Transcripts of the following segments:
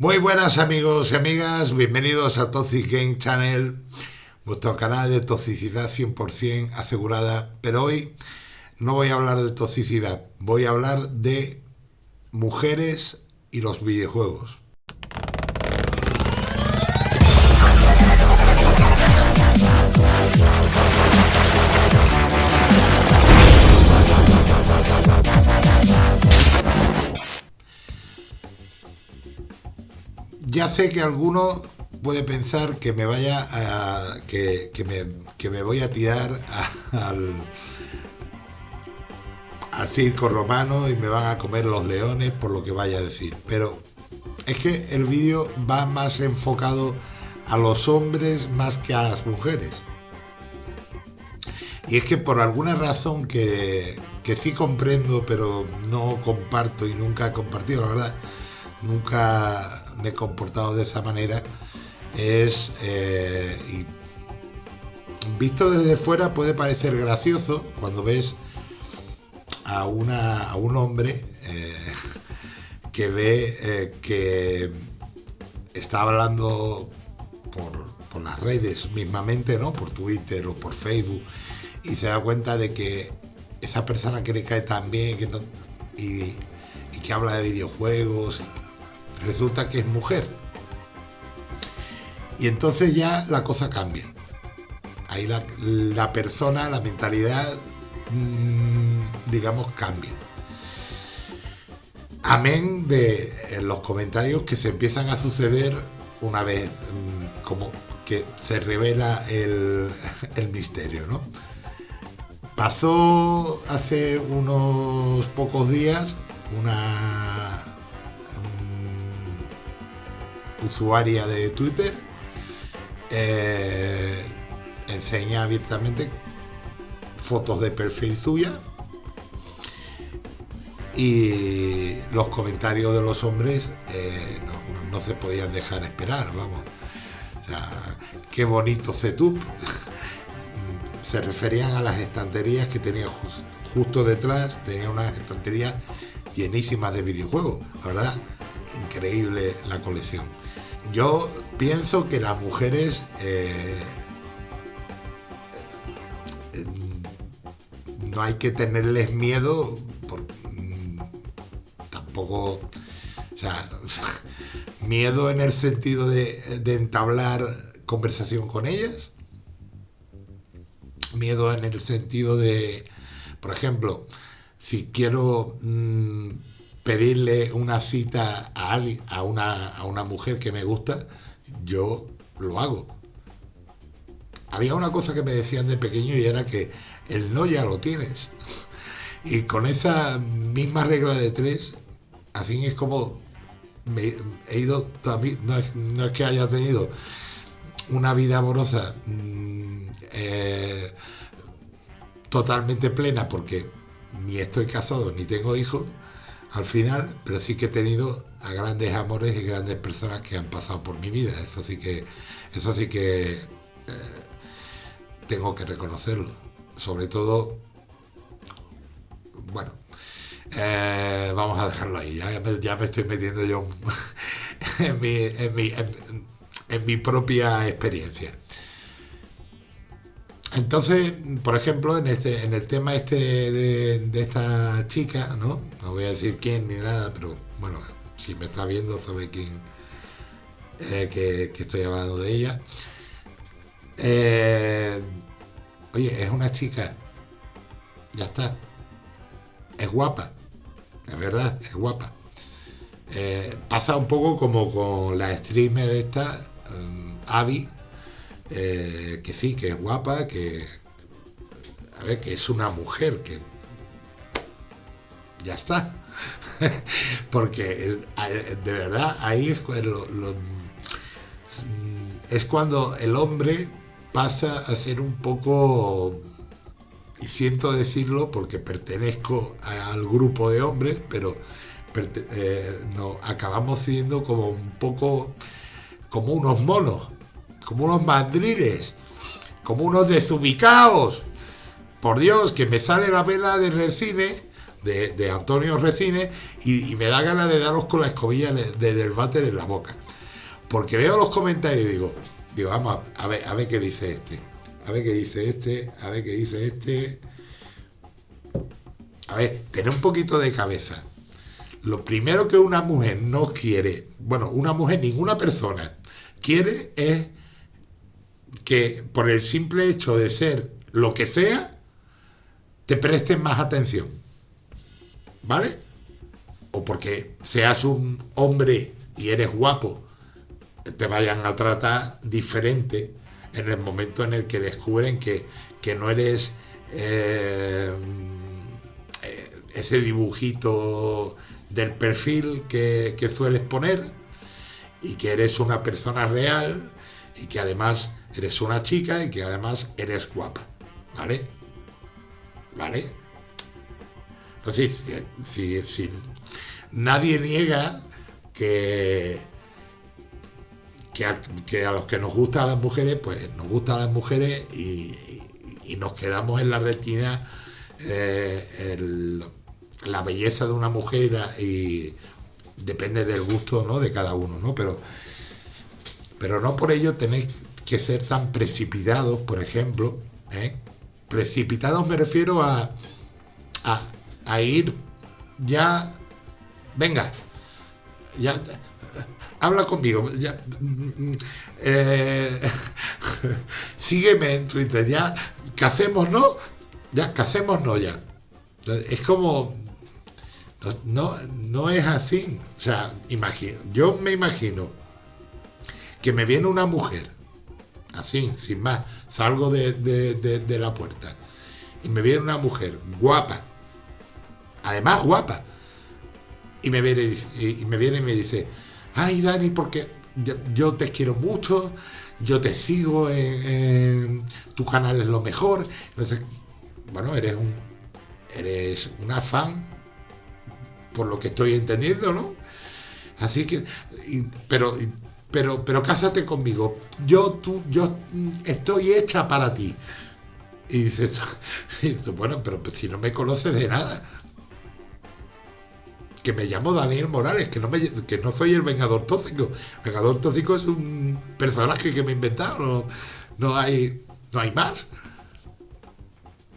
Muy buenas amigos y amigas, bienvenidos a Toxic Game Channel, vuestro canal de toxicidad 100% asegurada, pero hoy no voy a hablar de toxicidad, voy a hablar de mujeres y los videojuegos. Ya sé que alguno puede pensar que me vaya a, que, me, voy a tirar al, al circo romano y me van a comer los leones por lo que vaya a decir. Pero es que el vídeo va más enfocado a los hombres más que a las mujeres. Y es que por alguna razón que, que sí comprendo, pero no comparto y nunca he compartido, la verdad, nunca me he comportado de esa manera es eh, visto desde fuera puede parecer gracioso cuando ves a, una, a un hombre eh, que ve eh, que está hablando por, las redes mismamente, ¿no? Por Twitter o por Facebook y se da cuenta de que esa persona que le cae tan bien y, y que habla de videojuegos resulta que es mujer. Y entonces ya la cosa cambia. Ahí la, persona, la mentalidad, mm, digamos, cambia. Amén de los comentarios que se empiezan a suceder una vez mm, como que se revela el, el misterio, ¿no? Pasó hace unos pocos días una usuaria de Twitter eh, enseña abiertamente fotos de perfil suya y los comentarios de los hombres eh, no, se podían dejar esperar, vamos. qué bonito setup. se referían a las estanterías que tenía justo detrás, tenía unas estanterías llenísimas de videojuegos. La verdad, increíble la colección. Yo pienso que las mujeres eh, no hay que tenerles miedo, mm, tampoco, o sea, miedo en el sentido de, entablar conversación con ellas, miedo en el sentido de, por ejemplo, si quiero mm, pedirle una cita a, alguien, a, una, a una mujer que me gusta, yo lo hago. Había una cosa que me decían de pequeño y era que el no ya lo tienes. Y con esa misma regla de tres, así es como he ido, es, no es que haya tenido una vida amorosa mm, eh, totalmente plena porque ni estoy casado ni tengo hijos, al final, pero sí que he tenido a grandes amores y grandes personas que han pasado por mi vida. Eso sí que, eso sí que eh, tengo que reconocerlo. Sobre todo, bueno, eh, vamos a dejarlo ahí. Ya, me estoy metiendo yo en mi, en mi propia experiencia. Entonces, por ejemplo, en este, en el tema este de, esta chica, ¿no? No voy a decir quién ni nada, pero bueno, si me está viendo sabe quién eh, que, estoy hablando de ella. Eh, oye, es una chica, ya está, es guapa, es verdad, es guapa. Eh, pasa un poco como con la streamer esta, Abby, eh, que sí, que es guapa, que, a ver, que es una mujer, que ya está. Porque de verdad ahí es, es cuando el hombre pasa a ser un poco, y siento decirlo porque pertenezco al grupo de hombres, pero eh, acabamos siendo como un poco como unos monos como unos mandriles, como unos desubicados. Por Dios, que me sale la vela del cine de, Antonio Recines y, me da ganas de daros con la escobilla de, del váter en la boca. Porque veo los comentarios y digo, digo, vamos a ver, a ver qué dice este. A ver qué dice este, a ver qué dice este. A ver, tener un poquito de cabeza. Lo primero que una mujer no quiere, bueno, una mujer, ninguna persona quiere es que por el simple hecho de ser lo que sea, te presten más atención. ¿Vale? O porque seas un hombre y eres guapo, te vayan a tratar diferente en el momento en el que descubren que, no eres eh, ese dibujito del perfil que, que sueles poner y que eres una persona real y que además eres una chica y que además eres guapa. ¿Vale? ¿Vale? Entonces, si, nadie niega que, que a, los que nos gustan las mujeres, pues nos gustan las mujeres y, nos quedamos en la retina eh, la belleza de una mujer y depende del gusto ¿no? de cada uno, ¿no? Pero, pero no por ello tenéis que ser tan precipitados, por ejemplo, ¿eh? Precipitados me refiero a, a, ir ya, venga, ya, habla conmigo, ya, eh, sígueme en Twitter, ya, hacemos no? Ya, hacemos no ya. Es como, no, no es así. O sea, imagino, yo me imagino que me viene una mujer así, sin más. Salgo de, la puerta y me viene una mujer guapa, además guapa, y me viene y, me, viene y me dice, ay Dani, porque yo, te quiero mucho, yo te sigo en, tu canal es lo mejor. Entonces, bueno, eres un eres una fan, por lo que estoy entendiendo, ¿no? Así que, pero pero, pero cásate conmigo, yo, tú, yo estoy hecha para ti. Y dices, bueno, pero si no me conoces de nada, que me llamo Daniel Morales, que no, me, que no soy el Vengador Tóxico. Vengador Tóxico es un personaje que me he inventado, no, hay, no hay más.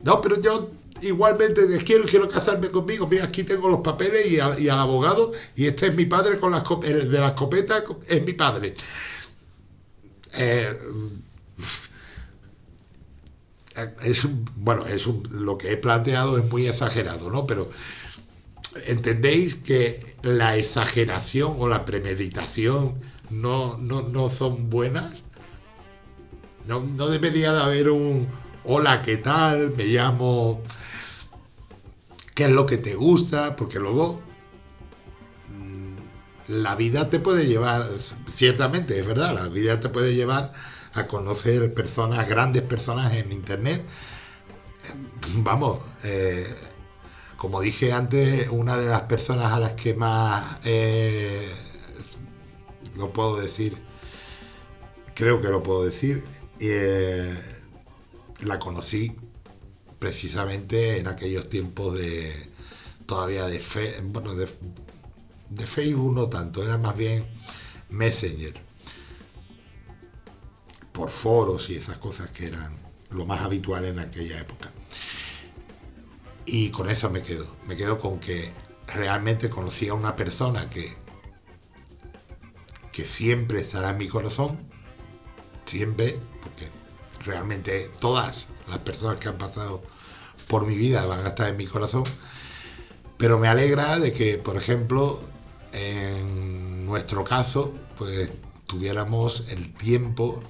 No, pero yo igualmente quiero quiero casarme conmigo. Mira, aquí tengo los papeles y, al abogado, y este es mi padre con la de la escopeta, es mi padre. Eh, es bueno, es lo que he planteado es muy exagerado, ¿no? Pero entendéis que la exageración o la premeditación no, no, son buenas. No, no debería de haber un hola, ¿qué tal? Me llamo qué es lo que te gusta, porque luego mm, la vida te puede llevar, ciertamente, es verdad, la vida te puede llevar a conocer personas, grandes personas en Internet. Vamos, eh, como dije antes, una de las personas a las que más eh, lo puedo decir, creo que lo puedo decir, eh, la conocí precisamente en aquellos tiempos de todavía de, fe, bueno, de, Facebook no tanto, era más bien Messenger, por foros y esas cosas que eran lo más habitual en aquella época. Y con eso me quedo, me quedo con que realmente conocí a una persona que, que siempre estará en mi corazón, siempre, porque realmente todas las personas que han pasado por mi vida van a estar en mi corazón, pero me alegra de que, por ejemplo, en nuestro caso, pues tuviéramos el tiempo,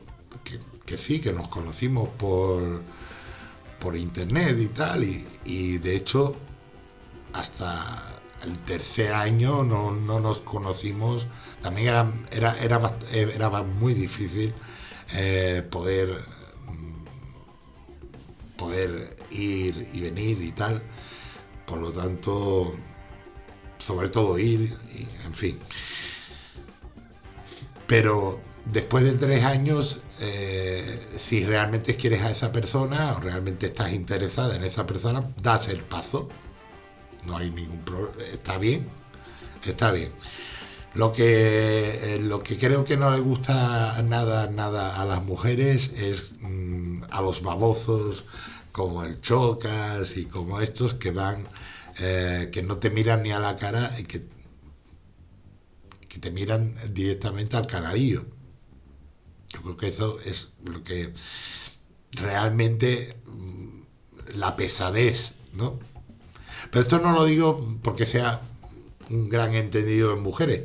que, sí, que nos conocimos por, por internet y tal, y, de hecho hasta el tercer año no, nos conocimos, también era, era, era, era muy difícil eh, poder poder ir y venir y tal. Por lo tanto, sobre todo ir, y, en fin. Pero después de tres años, eh, si realmente quieres a esa persona o realmente estás interesada en esa persona, das el paso. no hay ningún problema, está bien, está bien. Lo que, eh, lo que creo que no le gusta nada, nada a las mujeres es mm, a los babozos como el Chocas y como estos que van, eh, que no te miran ni a la cara y que, que te miran directamente al canarillo. Yo creo que eso es lo que realmente mm, la pesadez, ¿no? Pero esto no lo digo porque sea un gran entendido en mujeres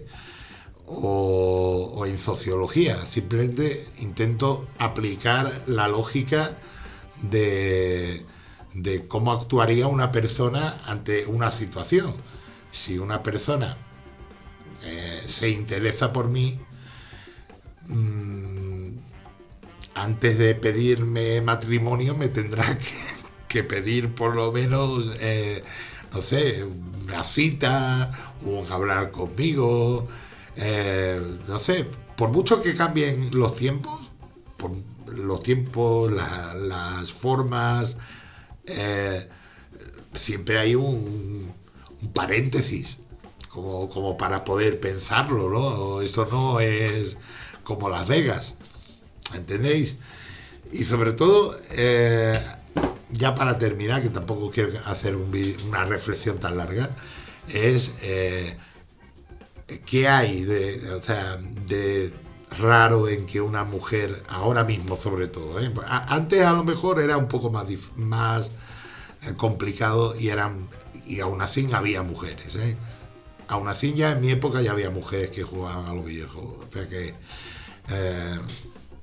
o, en sociología, simplemente intento aplicar la lógica de, cómo actuaría una persona ante una situación. Si una persona eh, se interesa por mí, mm, antes de pedirme matrimonio me tendrá que, pedir por lo menos, eh, no sé, una cita, o hablar conmigo, eh, no sé, por mucho que cambien los tiempos, por los tiempos, las formas, eh, siempre hay un, paréntesis, como, como, para poder pensarlo, ¿no? Eso no es como Las Vegas, ¿entendéis? Y sobre todo, eh, ya para terminar, que tampoco quiero hacer una reflexión tan larga, es ¿qué hay de, de raro en que una mujer, ahora mismo sobre todo, ¿eh? antes a lo mejor era un poco más, más eh, complicado y eran y aún así había mujeres, ¿eh? aún así ya en mi época ya había mujeres que jugaban a los videojuegos, o sea que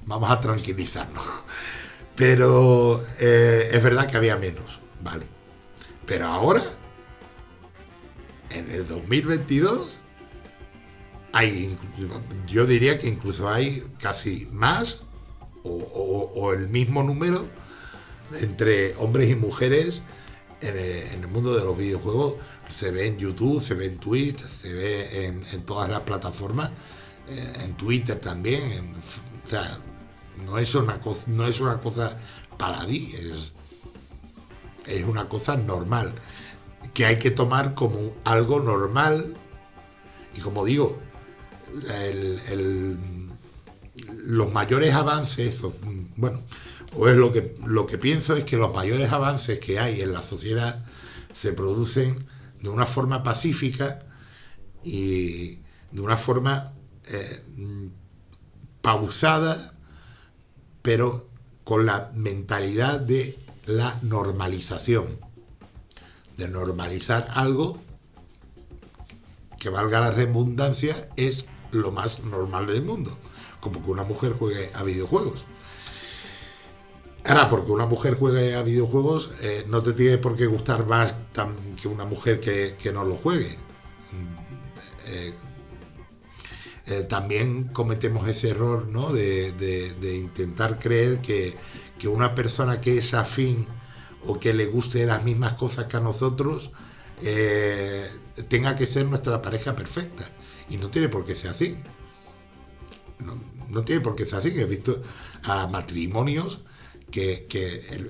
vamos a tranquilizarnos. Pero es verdad que había menos, ¿vale? Pero ahora, en el 2022, yo diría que incluso hay casi más o, el mismo número entre hombres y mujeres en el, mundo de los videojuegos. Se ve en YouTube, se ve en Twitch, se ve en, todas las plataformas, eh, en Twitter también. o sea, no es una cosa, no es una cosa paladí, es, es una cosa normal que hay que tomar como algo normal. Y como digo, los mayores avances, bueno, o es lo que, lo que pienso es que los mayores avances que hay en la sociedad se producen de una forma pacífica y de una forma eh, pausada, pero con la mentalidad de la normalización, de normalizar algo que valga la redundancia es lo más normal del mundo, como que una mujer juegue a videojuegos. Ahora, porque una mujer juegue a videojuegos eh, no te tiene por qué gustar más que una mujer que, no lo juegue. Eh, también cometemos ese error ¿no? de, intentar creer que, que, una persona que es afín o que le guste las mismas cosas que a nosotros tenga que ser nuestra pareja perfecta. Y no tiene por qué ser así. No, tiene por qué ser así. He visto a matrimonios que,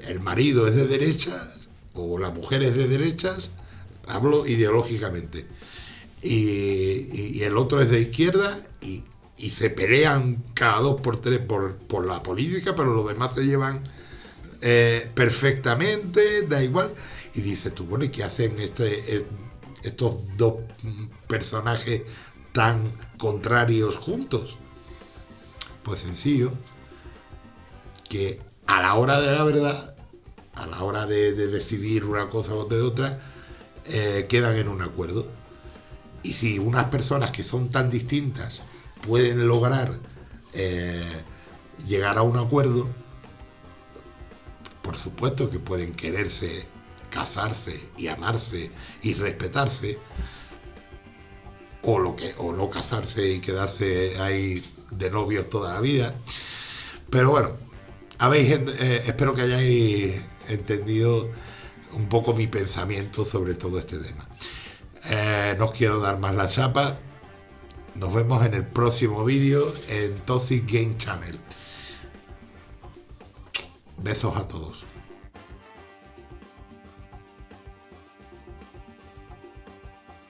el, marido es de derechas o la mujer es de derechas, hablo ideológicamente, y, el otro es de izquierda y, se pelean cada dos por tres por, la política, pero los demás se llevan eh, perfectamente, da igual. Y dices tú, bueno, ¿y qué hacen este, eh, estos dos personajes tan contrarios juntos? Pues sencillo, que a la hora de la verdad, a la hora de, decidir una cosa o de otra, eh, quedan en un acuerdo. Y si unas personas que son tan distintas pueden lograr eh, llegar a un acuerdo, por supuesto que pueden quererse, casarse y amarse y respetarse, o, lo que, o no casarse y quedarse ahí de novios toda la vida. Pero bueno, habéis, eh, espero que hayáis entendido un poco mi pensamiento sobre todo este tema. Eh, no os quiero dar más la chapa. Nos vemos en el próximo vídeo en Toxic Game Channel. Besos a todos.